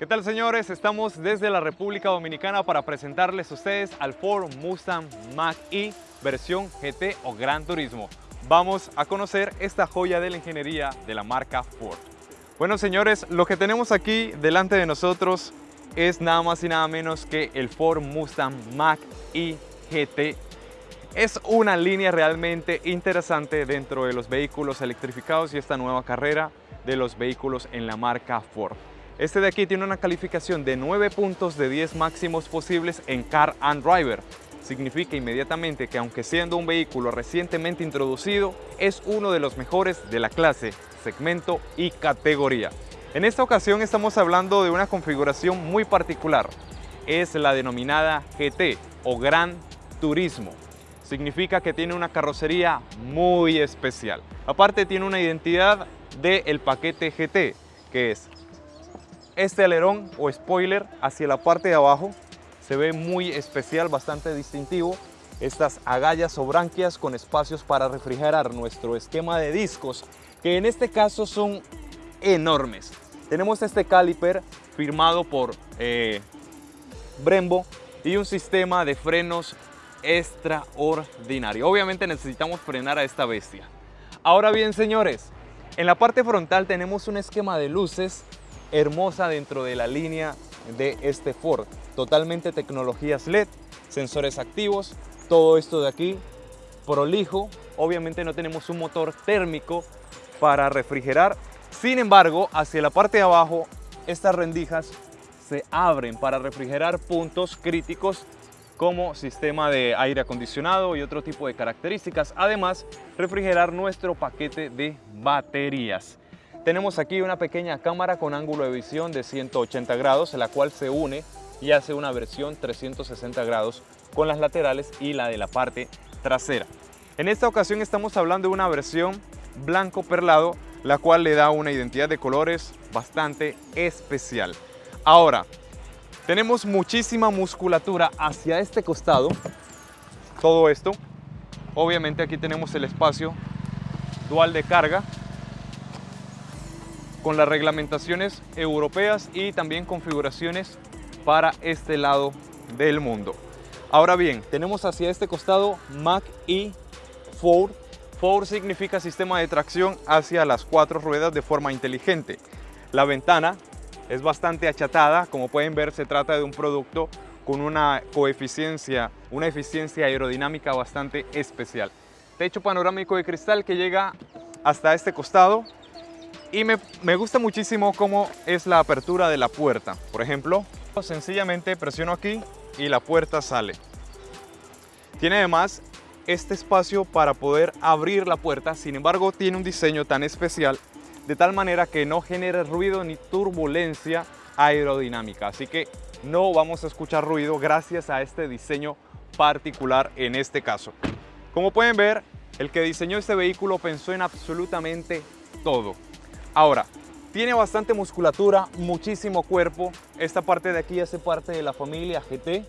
¿Qué tal señores? Estamos desde la República Dominicana para presentarles a ustedes al Ford Mustang Mach-E versión GT o Gran Turismo. Vamos a conocer esta joya de la ingeniería de la marca Ford. Bueno señores, lo que tenemos aquí delante de nosotros es nada más y nada menos que el Ford Mustang Mach-E GT. Es una línea realmente interesante dentro de los vehículos electrificados y esta nueva carrera de los vehículos en la marca Ford. Este de aquí tiene una calificación de 9 puntos de 10 máximos posibles en Car and Driver. Significa inmediatamente que aunque siendo un vehículo recientemente introducido, es uno de los mejores de la clase, segmento y categoría. En esta ocasión estamos hablando de una configuración muy particular. Es la denominada GT o Gran Turismo. Significa que tiene una carrocería muy especial. Aparte tiene una identidad del paquete GT, que es este alerón o spoiler hacia la parte de abajo se ve muy especial, bastante distintivo. Estas agallas o branquias con espacios para refrigerar nuestro esquema de discos, que en este caso son enormes. Tenemos este caliper firmado por eh, Brembo y un sistema de frenos extraordinario. Obviamente necesitamos frenar a esta bestia. Ahora bien, señores, en la parte frontal tenemos un esquema de luces hermosa dentro de la línea de este Ford. Totalmente tecnologías LED, sensores activos, todo esto de aquí prolijo. Obviamente no tenemos un motor térmico para refrigerar. Sin embargo, hacia la parte de abajo, estas rendijas se abren para refrigerar puntos críticos como sistema de aire acondicionado y otro tipo de características. Además, refrigerar nuestro paquete de baterías. Tenemos aquí una pequeña cámara con ángulo de visión de 180 grados, la cual se une y hace una versión 360 grados con las laterales y la de la parte trasera. En esta ocasión estamos hablando de una versión blanco perlado, la cual le da una identidad de colores bastante especial. Ahora, tenemos muchísima musculatura hacia este costado, todo esto. Obviamente aquí tenemos el espacio dual de carga con las reglamentaciones europeas y también configuraciones para este lado del mundo. Ahora bien, tenemos hacia este costado Mac y Ford. Ford significa sistema de tracción hacia las cuatro ruedas de forma inteligente. La ventana es bastante achatada, como pueden ver se trata de un producto con una coeficiencia, una eficiencia aerodinámica bastante especial. Techo panorámico de cristal que llega hasta este costado y me, gusta muchísimo cómo es la apertura de la puerta. Por ejemplo, sencillamente presiono aquí y la puerta sale. Tiene además este espacio para poder abrir la puerta, sin embargo tiene un diseño tan especial de tal manera que no genere ruido ni turbulencia aerodinámica. Así que no vamos a escuchar ruido gracias a este diseño particular en este caso. Como pueden ver, el que diseñó este vehículo pensó en absolutamente todo. Ahora, tiene bastante musculatura, muchísimo cuerpo. Esta parte de aquí hace parte de la familia GT.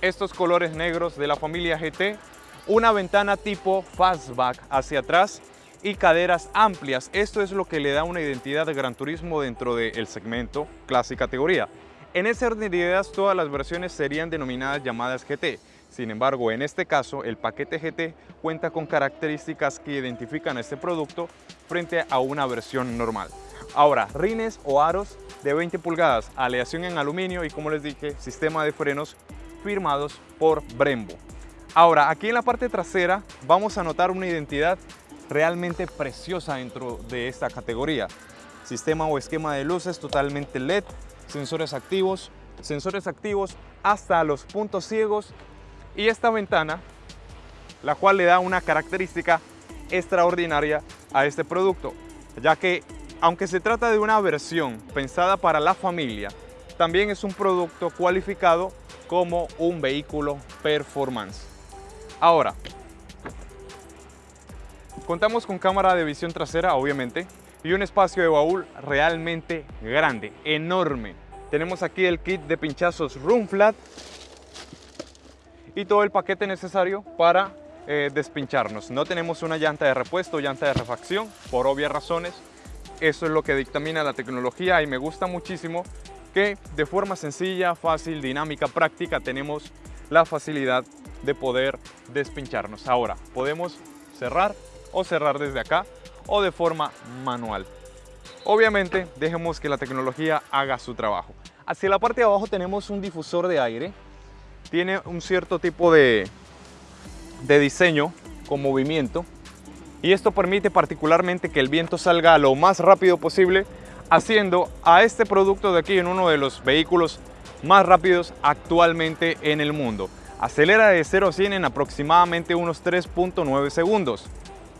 Estos colores negros de la familia GT. Una ventana tipo fastback hacia atrás y caderas amplias. Esto es lo que le da una identidad de Gran Turismo dentro del segmento clase categoría. En ese orden de ideas, todas las versiones serían denominadas llamadas GT. Sin embargo, en este caso, el paquete GT cuenta con características que identifican este producto frente a una versión normal. Ahora, rines o aros de 20 pulgadas, aleación en aluminio y como les dije, sistema de frenos firmados por Brembo. Ahora, aquí en la parte trasera vamos a notar una identidad realmente preciosa dentro de esta categoría. Sistema o esquema de luces totalmente LED, sensores activos, sensores activos hasta los puntos ciegos y esta ventana, la cual le da una característica extraordinaria a este producto, ya que aunque se trata de una versión pensada para la familia, también es un producto cualificado como un vehículo performance. Ahora, contamos con cámara de visión trasera, obviamente, y un espacio de baúl realmente grande, enorme. Tenemos aquí el kit de pinchazos Room Flat y todo el paquete necesario para eh, despincharnos. No tenemos una llanta de repuesto, llanta de refacción, por obvias razones. eso es lo que dictamina la tecnología y me gusta muchísimo que de forma sencilla, fácil, dinámica, práctica tenemos la facilidad de poder despincharnos. Ahora, podemos cerrar o cerrar desde acá o de forma manual. Obviamente, dejemos que la tecnología haga su trabajo. Hacia la parte de abajo tenemos un difusor de aire. Tiene un cierto tipo de, de diseño con movimiento y esto permite particularmente que el viento salga lo más rápido posible haciendo a este producto de aquí en uno de los vehículos más rápidos actualmente en el mundo. Acelera de 0 a 100 en aproximadamente unos 3.9 segundos.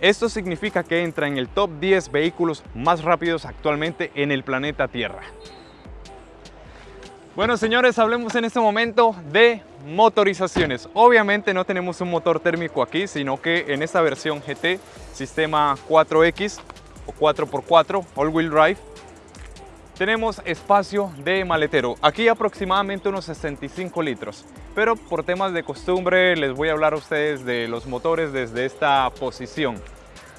Esto significa que entra en el top 10 vehículos más rápidos actualmente en el planeta Tierra. Bueno señores, hablemos en este momento de motorizaciones. Obviamente no tenemos un motor térmico aquí, sino que en esta versión GT, sistema 4X o 4x4, all-wheel drive, tenemos espacio de maletero. Aquí aproximadamente unos 65 litros. Pero por temas de costumbre les voy a hablar a ustedes de los motores desde esta posición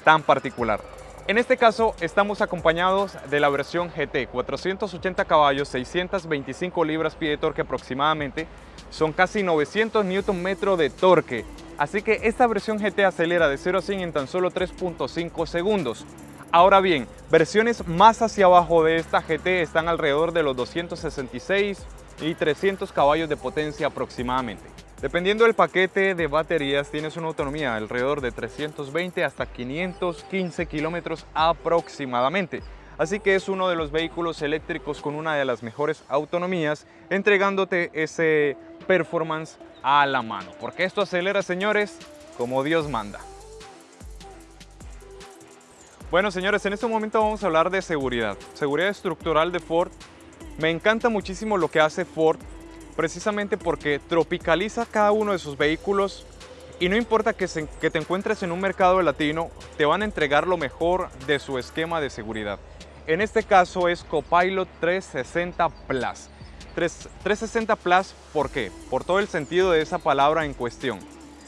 tan particular. En este caso estamos acompañados de la versión GT, 480 caballos, 625 libras-pie de torque aproximadamente, son casi 900 Nm de torque, así que esta versión GT acelera de 0 a 100 en tan solo 3.5 segundos. Ahora bien, versiones más hacia abajo de esta GT están alrededor de los 266 y 300 caballos de potencia aproximadamente. Dependiendo del paquete de baterías, tienes una autonomía alrededor de 320 hasta 515 kilómetros aproximadamente. Así que es uno de los vehículos eléctricos con una de las mejores autonomías, entregándote ese performance a la mano. Porque esto acelera, señores, como Dios manda. Bueno, señores, en este momento vamos a hablar de seguridad. Seguridad estructural de Ford. Me encanta muchísimo lo que hace Ford precisamente porque tropicaliza cada uno de sus vehículos y no importa que, te encuentres en un mercado latino, te van a entregar lo mejor de su esquema de seguridad. En este caso es Copilot 360 Plus. 360 Plus, ¿por qué? Por todo el sentido de esa palabra en cuestión.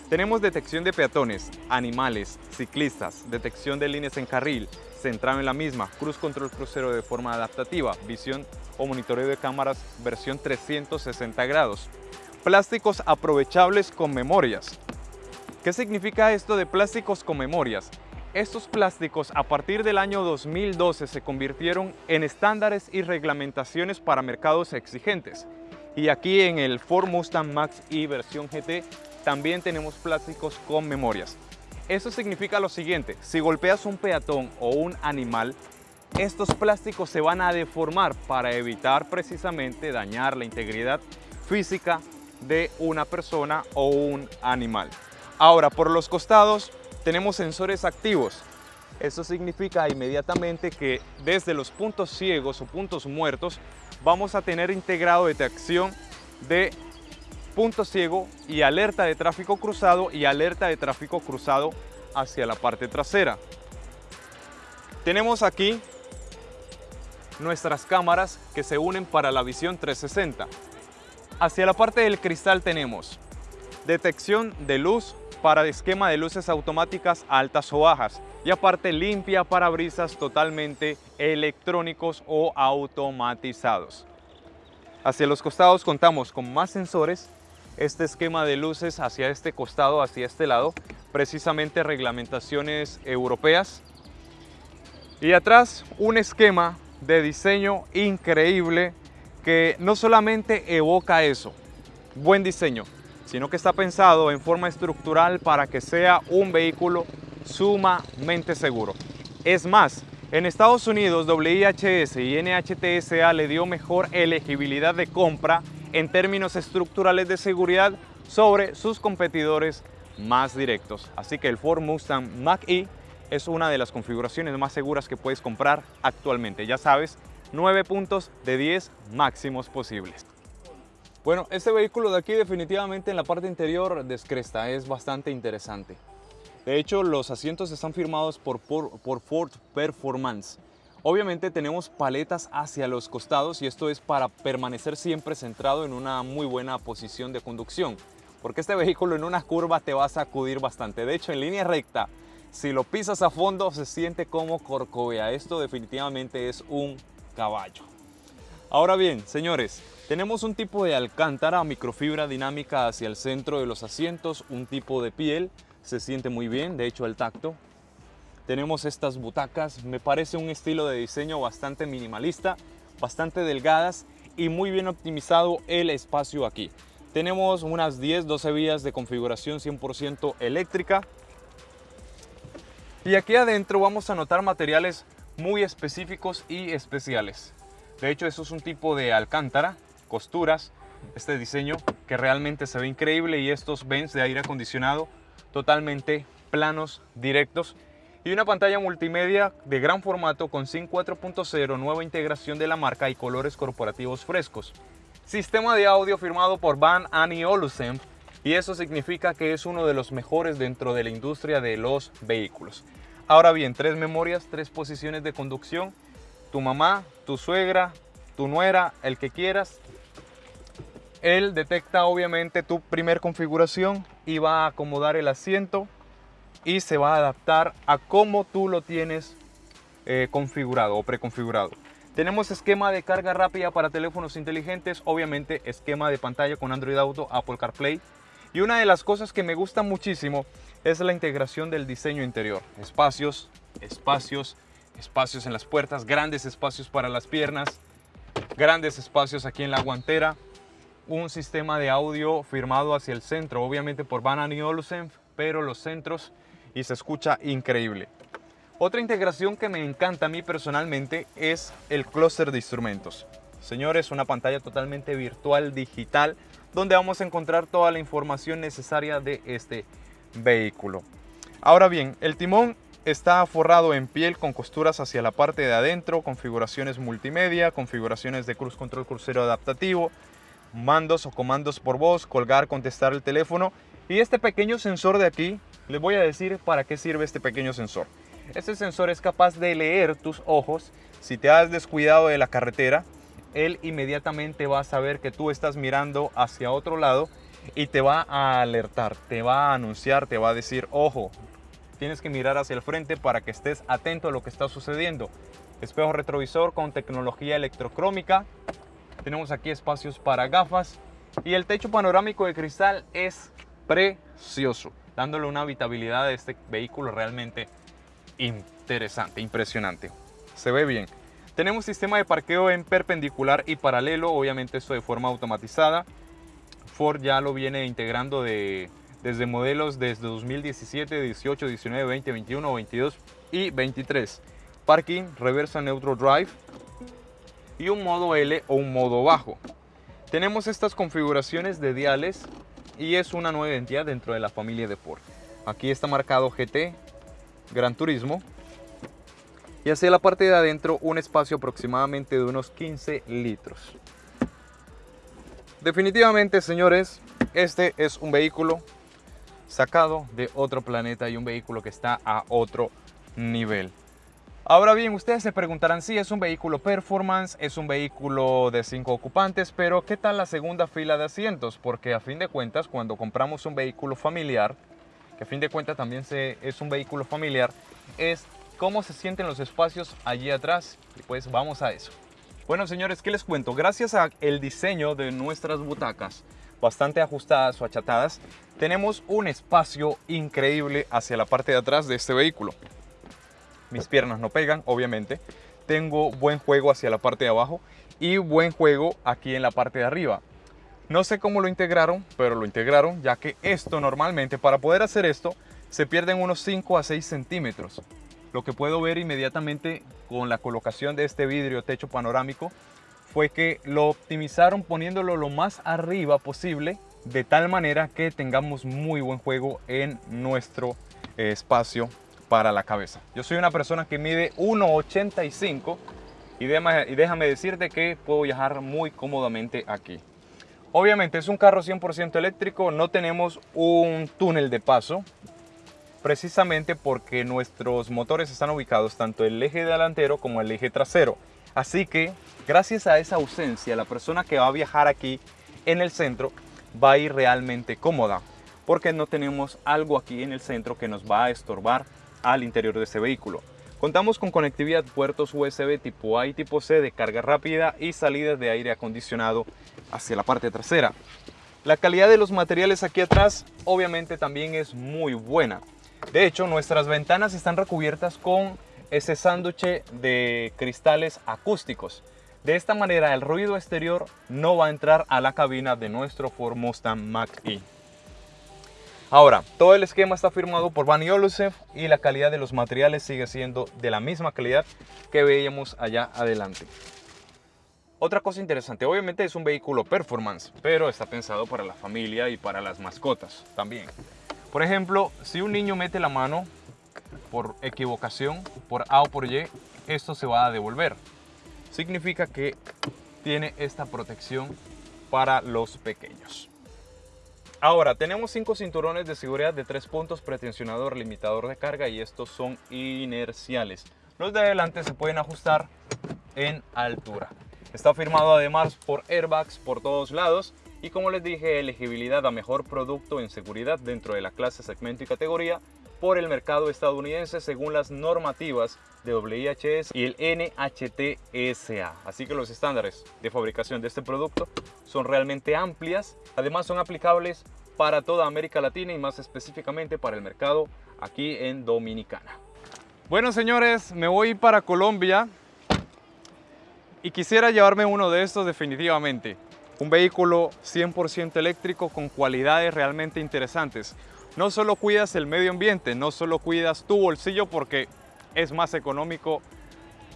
Tenemos detección de peatones, animales, ciclistas, detección de líneas en carril, centrado en la misma, cruz control crucero de forma adaptativa, visión o monitoreo de cámaras versión 360 grados. Plásticos aprovechables con memorias. ¿Qué significa esto de plásticos con memorias? Estos plásticos a partir del año 2012 se convirtieron en estándares y reglamentaciones para mercados exigentes. Y aquí en el Ford Mustang Mach-E versión GT también tenemos plásticos con memorias. Eso significa lo siguiente, si golpeas un peatón o un animal, estos plásticos se van a deformar para evitar precisamente dañar la integridad física de una persona o un animal. Ahora, por los costados tenemos sensores activos. Eso significa inmediatamente que desde los puntos ciegos o puntos muertos vamos a tener integrado detección de punto ciego y alerta de tráfico cruzado y alerta de tráfico cruzado hacia la parte trasera. Tenemos aquí nuestras cámaras que se unen para la visión 360. Hacia la parte del cristal tenemos detección de luz para esquema de luces automáticas altas o bajas y aparte limpia para brisas totalmente electrónicos o automatizados. Hacia los costados contamos con más sensores, este esquema de luces hacia este costado, hacia este lado, precisamente reglamentaciones europeas. Y atrás un esquema de diseño increíble que no solamente evoca eso, buen diseño, sino que está pensado en forma estructural para que sea un vehículo sumamente seguro. Es más, en Estados Unidos WIHS y NHTSA le dio mejor elegibilidad de compra en términos estructurales de seguridad sobre sus competidores más directos. Así que el Ford Mustang Mach-E es una de las configuraciones más seguras que puedes comprar actualmente. Ya sabes, 9 puntos de 10 máximos posibles. Bueno, este vehículo de aquí definitivamente en la parte interior descresta, es bastante interesante. De hecho, los asientos están firmados por, por, por Ford Performance. Obviamente tenemos paletas hacia los costados y esto es para permanecer siempre centrado en una muy buena posición de conducción porque este vehículo en una curva te va a sacudir bastante. De hecho, en línea recta si lo pisas a fondo se siente como corcovea. Esto definitivamente es un caballo. Ahora bien, señores, tenemos un tipo de alcántara microfibra dinámica hacia el centro de los asientos, un tipo de piel, se siente muy bien, de hecho el tacto. Tenemos estas butacas, me parece un estilo de diseño bastante minimalista, bastante delgadas y muy bien optimizado el espacio aquí. Tenemos unas 10-12 vías de configuración 100% eléctrica. Y aquí adentro vamos a notar materiales muy específicos y especiales. De hecho, eso es un tipo de alcántara costuras, este diseño que realmente se ve increíble y estos vents de aire acondicionado totalmente planos, directos y una pantalla multimedia de gran formato con SYNC 4.0, nueva integración de la marca y colores corporativos frescos. Sistema de audio firmado por Van Annie Olusemp y eso significa que es uno de los mejores dentro de la industria de los vehículos. Ahora bien, tres memorias, tres posiciones de conducción, tu mamá, tu suegra, tu nuera, el que quieras, él detecta obviamente tu primer configuración y va a acomodar el asiento y se va a adaptar a cómo tú lo tienes eh, configurado o preconfigurado. Tenemos esquema de carga rápida para teléfonos inteligentes, obviamente esquema de pantalla con Android Auto, Apple CarPlay. Y una de las cosas que me gusta muchísimo es la integración del diseño interior. Espacios, espacios, espacios en las puertas, grandes espacios para las piernas, grandes espacios aquí en la guantera, un sistema de audio firmado hacia el centro, obviamente por Van Olufsen, pero los centros y se escucha increíble. Otra integración que me encanta a mí personalmente es el clúster de instrumentos. Señores, una pantalla totalmente virtual, digital, donde vamos a encontrar toda la información necesaria de este vehículo. Ahora bien, el timón está forrado en piel con costuras hacia la parte de adentro, configuraciones multimedia, configuraciones de cruz control crucero adaptativo, mandos o comandos por voz, colgar, contestar el teléfono. Y este pequeño sensor de aquí, les voy a decir para qué sirve este pequeño sensor. Este sensor es capaz de leer tus ojos. Si te has descuidado de la carretera, él inmediatamente va a saber que tú estás mirando hacia otro lado y te va a alertar, te va a anunciar, te va a decir, ojo, tienes que mirar hacia el frente para que estés atento a lo que está sucediendo. Espejo retrovisor con tecnología electrocrómica, tenemos aquí espacios para gafas y el techo panorámico de cristal es precioso, dándole una habitabilidad a este vehículo realmente interesante, impresionante. Se ve bien. Tenemos sistema de parqueo en perpendicular y paralelo, obviamente esto de forma automatizada. Ford ya lo viene integrando de, desde modelos desde 2017, 18, 19, 20, 21, 22 y 23. Parking, reversa neutral drive, y un modo L o un modo bajo. Tenemos estas configuraciones de diales y es una nueva identidad dentro de la familia de. Aquí está marcado GT, Gran Turismo y hacia la parte de adentro un espacio aproximadamente de unos 15 litros. Definitivamente, señores, este es un vehículo sacado de otro planeta y un vehículo que está a otro nivel. Ahora bien, ustedes se preguntarán si es un vehículo performance, es un vehículo de 5 ocupantes, pero ¿qué tal la segunda fila de asientos? Porque a fin de cuentas, cuando compramos un vehículo familiar, que a fin de cuentas también es un vehículo familiar, es cómo se sienten los espacios allí atrás. Y pues vamos a eso. Bueno, señores, ¿qué les cuento? Gracias al diseño de nuestras butacas, bastante ajustadas o achatadas, tenemos un espacio increíble hacia la parte de atrás de este vehículo mis piernas no pegan, obviamente. Tengo buen juego hacia la parte de abajo y buen juego aquí en la parte de arriba. No sé cómo lo integraron, pero lo integraron, ya que esto normalmente, para poder hacer esto, se pierden unos 5 a 6 centímetros. Lo que puedo ver inmediatamente con la colocación de este vidrio techo panorámico fue que lo optimizaron poniéndolo lo más arriba posible, de tal manera que tengamos muy buen juego en nuestro espacio para la cabeza. Yo soy una persona que mide 1,85 y, y déjame decirte que puedo viajar muy cómodamente aquí. Obviamente es un carro 100% eléctrico, no tenemos un túnel de paso, precisamente porque nuestros motores están ubicados tanto el eje delantero como el eje trasero. Así que gracias a esa ausencia, la persona que va a viajar aquí en el centro va a ir realmente cómoda, porque no tenemos algo aquí en el centro que nos va a estorbar al interior de este vehículo. Contamos con conectividad puertos USB tipo A y tipo C de carga rápida y salidas de aire acondicionado hacia la parte trasera. La calidad de los materiales aquí atrás obviamente también es muy buena. De hecho, nuestras ventanas están recubiertas con ese sándwich de cristales acústicos. De esta manera el ruido exterior no va a entrar a la cabina de nuestro Ford Mustang Mach-E. Ahora, todo el esquema está firmado por Bani Olusev y la calidad de los materiales sigue siendo de la misma calidad que veíamos allá adelante. Otra cosa interesante, obviamente es un vehículo performance, pero está pensado para la familia y para las mascotas también. Por ejemplo, si un niño mete la mano por equivocación, por A o por Y, esto se va a devolver. Significa que tiene esta protección para los pequeños. Ahora, tenemos cinco cinturones de seguridad de tres puntos, pretensionador, limitador de carga y estos son inerciales. Los de adelante se pueden ajustar en altura. Está firmado además por airbags por todos lados y como les dije, elegibilidad a mejor producto en seguridad dentro de la clase, segmento y categoría por el mercado estadounidense según las normativas de WIHS y el NHTSA. Así que los estándares de fabricación de este producto son realmente amplias, además son aplicables para toda América Latina y más específicamente para el mercado aquí en Dominicana. Bueno señores, me voy para Colombia y quisiera llevarme uno de estos definitivamente. Un vehículo 100% eléctrico con cualidades realmente interesantes. No solo cuidas el medio ambiente, no solo cuidas tu bolsillo porque es más económico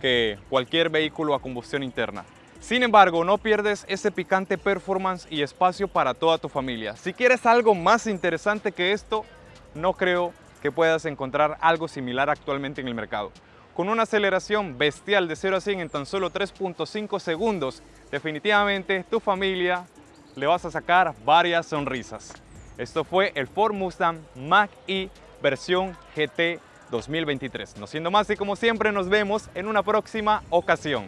que cualquier vehículo a combustión interna. Sin embargo, no pierdes ese picante performance y espacio para toda tu familia. Si quieres algo más interesante que esto, no creo que puedas encontrar algo similar actualmente en el mercado con una aceleración bestial de 0 a 100 en tan solo 3.5 segundos, definitivamente tu familia le vas a sacar varias sonrisas. Esto fue el Ford Mustang Mach-E versión GT 2023. No siendo más y como siempre nos vemos en una próxima ocasión.